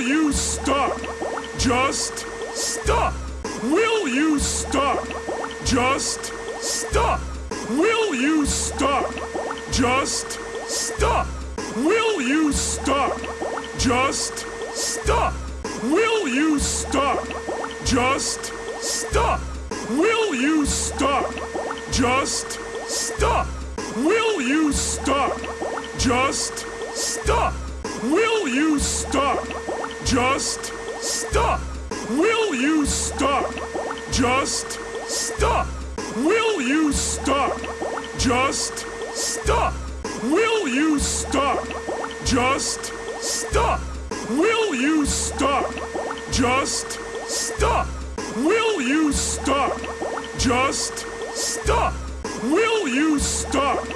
Will you stop? Just stop. Will you stop? Just stop. Will you stop? Just stop. Will you stop? Just stop. Will you stop? Just stop. Will you stop? Just stop. Will you stop? Just stop. Will you stop? Just stop. Will you stop? Just stop. Will you stop? Just stop. Will you stop? Just stop. Will you stop? Just stop. Will you stop? Just stop. Will you stop?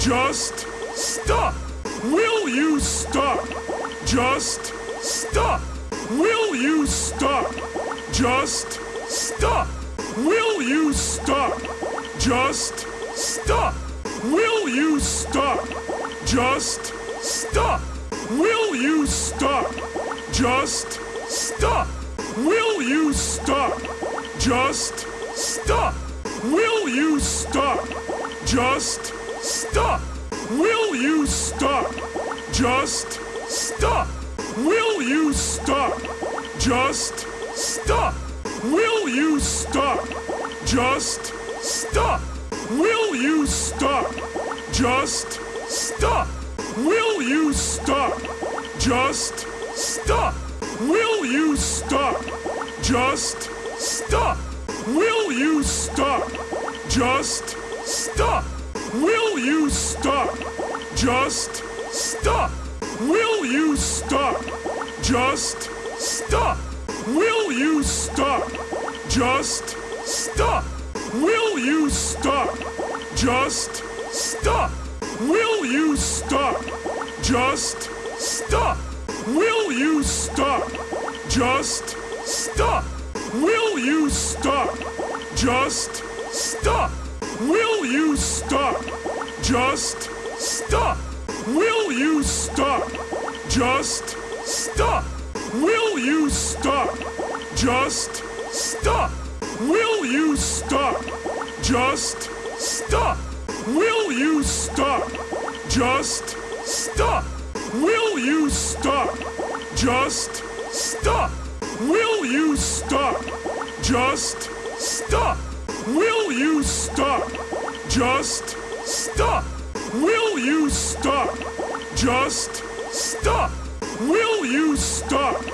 Just stop. Will you stop? Just stop. Will you stop? Just stop. Will you stop? Just stop. Will you stop? Just stop. Will you stop? Just stop. Will you stop? Just stop. Will you stop? Just stop. Will you stop? Just stop. Will you stop? Just stop. Will you stop? Just stop. Will you stop? Just stop. Will you stop? Just stop. Will you stop? Just stop. Will you stop? Just stop. Will you stop? Just stop. Will you stop? Just stop. Will you stop? Just stop. Will you stop? Just stop. Will you stop? Just stop. Will you stop? Just stop. Will you stop? Just stop. Will you stop? Just stop. Will you stop? Just stop. Will you stop? Just stop. Will you stop? Just stop. Will you stop? Just stop. Will you stop? Just stop. Will you stop? Just stop. Will you stop? Just stop. Will you stop? Just stop. Will you stop?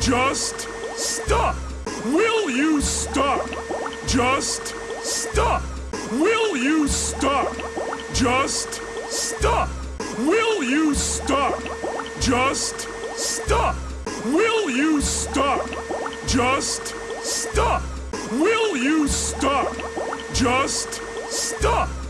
Just stop. Will you stop? Just stop. Will you stop? Just stop. Will you stop? Just stop. Will you stop? Just stop. Will you stop? Just stop.